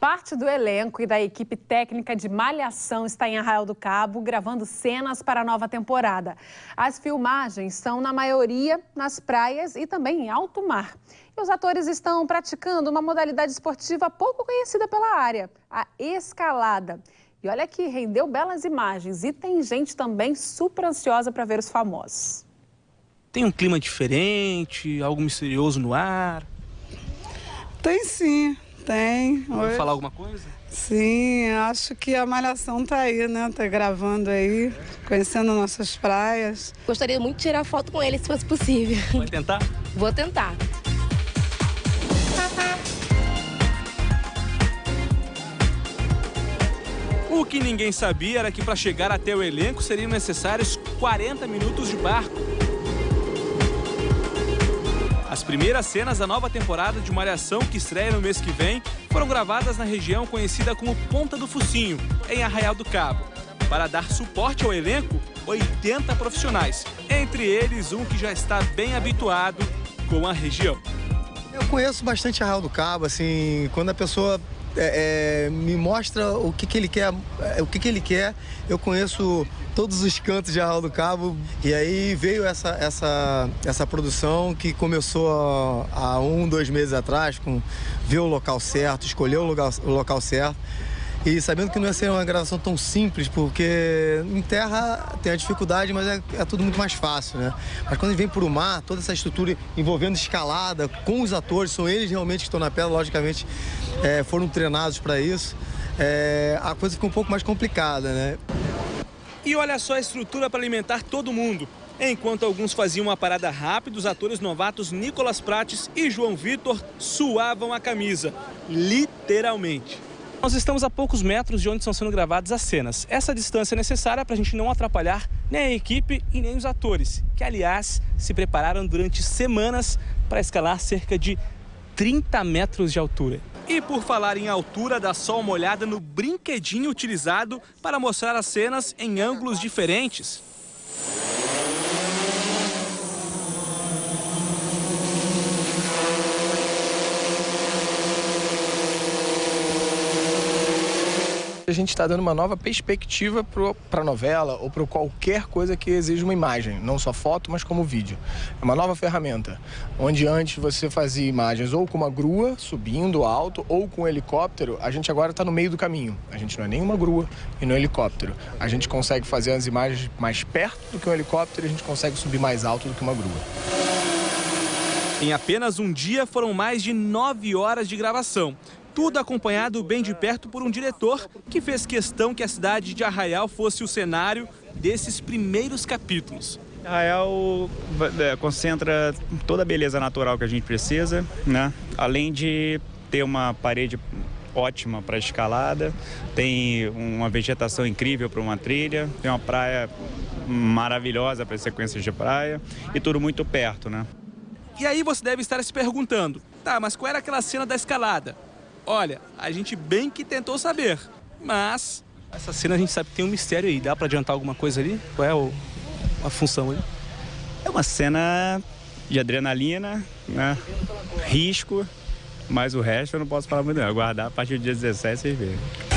Parte do elenco e da equipe técnica de Malhação está em Arraial do Cabo, gravando cenas para a nova temporada. As filmagens são, na maioria, nas praias e também em alto mar. E os atores estão praticando uma modalidade esportiva pouco conhecida pela área, a escalada. E olha que rendeu belas imagens e tem gente também super ansiosa para ver os famosos. Tem um clima diferente, algo misterioso no ar? Tem sim. Tem. Vou falar alguma coisa? Sim, acho que a Malhação tá aí, né? Tá gravando aí, conhecendo nossas praias. Gostaria muito de tirar foto com ele, se fosse possível. Vai tentar? Vou tentar. O que ninguém sabia era que para chegar até o elenco seriam necessários 40 minutos de barco. As primeiras cenas da nova temporada de Malhação, que estreia no mês que vem, foram gravadas na região conhecida como Ponta do Focinho, em Arraial do Cabo. Para dar suporte ao elenco, 80 profissionais, entre eles um que já está bem habituado com a região. Eu conheço bastante Arraial do Cabo, assim, quando a pessoa é, é, me mostra o que, que ele quer, é, o que, que ele quer. Eu conheço todos os cantos de Arraial do Cabo e aí veio essa, essa, essa produção que começou há um, dois meses atrás, com ver o local certo, escolher o, lugar, o local certo. E sabendo que não ia ser uma gravação tão simples, porque em terra tem a dificuldade, mas é, é tudo muito mais fácil, né? Mas quando vem para o mar, toda essa estrutura envolvendo escalada com os atores, são eles realmente que estão na pedra, logicamente é, foram treinados para isso, é, a coisa fica um pouco mais complicada, né? E olha só a estrutura para alimentar todo mundo. Enquanto alguns faziam uma parada rápida, os atores novatos Nicolas Prates e João Vitor suavam a camisa, literalmente. Nós estamos a poucos metros de onde estão sendo gravadas as cenas. Essa distância é necessária para a gente não atrapalhar nem a equipe e nem os atores, que, aliás, se prepararam durante semanas para escalar cerca de 30 metros de altura. E por falar em altura, dá só uma olhada no brinquedinho utilizado para mostrar as cenas em ângulos diferentes. A gente está dando uma nova perspectiva para a novela ou para qualquer coisa que exija uma imagem, não só foto, mas como vídeo. É uma nova ferramenta, onde antes você fazia imagens ou com uma grua subindo alto ou com um helicóptero, a gente agora está no meio do caminho. A gente não é nem uma grua e no helicóptero. A gente consegue fazer as imagens mais perto do que um helicóptero e a gente consegue subir mais alto do que uma grua. Em apenas um dia foram mais de nove horas de gravação. Tudo acompanhado bem de perto por um diretor que fez questão que a cidade de Arraial fosse o cenário desses primeiros capítulos. Arraial é, concentra toda a beleza natural que a gente precisa, né? além de ter uma parede ótima para escalada, tem uma vegetação incrível para uma trilha, tem uma praia maravilhosa para sequências de praia e tudo muito perto, né? E aí você deve estar se perguntando, tá, mas qual era aquela cena da escalada? Olha, a gente bem que tentou saber, mas essa cena a gente sabe que tem um mistério aí. Dá para adiantar alguma coisa ali? Qual é o, a função ali? É uma cena de adrenalina, né? Risco, mas o resto eu não posso falar muito não. Aguardar a partir do dia 17 vocês verem.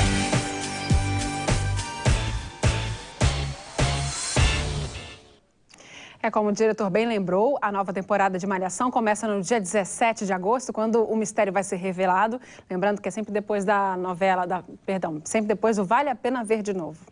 É como o diretor bem lembrou, a nova temporada de Malhação começa no dia 17 de agosto, quando o mistério vai ser revelado. Lembrando que é sempre depois da novela, da, perdão, sempre depois do Vale a Pena Ver de Novo.